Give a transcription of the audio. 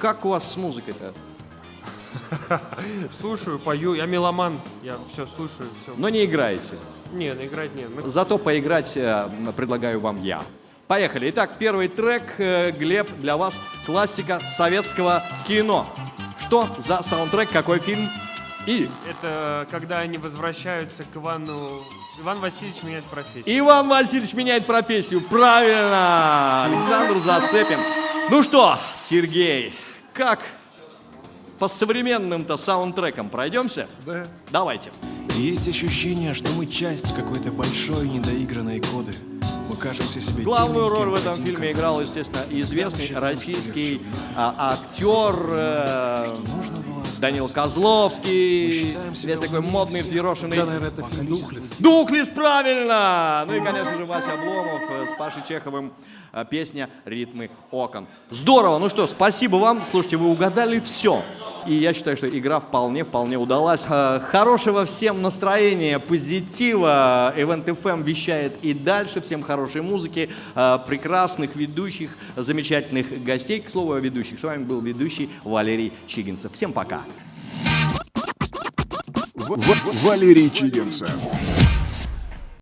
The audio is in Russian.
как у вас с музыкой-то? Слушаю, пою. Я меломан. Я все слушаю, все. Но не играете. Не, ну играть нет. Мы- Зато поиграть э, предлагаю вам я. Поехали. Итак, первый трек, э, Глеб, для вас классика советского кино. Что за саундтрек, какой фильм? И Это когда они возвращаются к Ивану... Иван Васильевич меняет профессию. Иван Васильевич меняет профессию. Правильно! Александр Зацепин. Ну что, Сергей, как по современным-то саундтрекам пройдемся? Да. Давайте. Есть ощущение, что мы часть какой-то большой недоигранной коды. Мы кажемся себе Главную роль в этом фильме казаться. играл, естественно, известный российский а, актер э. Данил Козловский. Весь такой модный, взъерошенный. Да, наверное, это фильм «Духлес». Дуклис, правильно! Ну и, конечно же, Вася Обломов э, с Пашей Чеховым. э, Песня «Ритмы окон». Здорово! Ну что, спасибо вам. Слушайте, вы угадали все. И я считаю, что игра вполне-вполне удалась. Э, Хорошего всем настроения, позитива. Event FM вещает и дальше. Всем хорошей музыки, э, прекрасных ведущих, замечательных гостей. К слову о ведущих. С вами был ведущий Валерий Чигинцев. Всем пока! В- Валерий Чигинцев.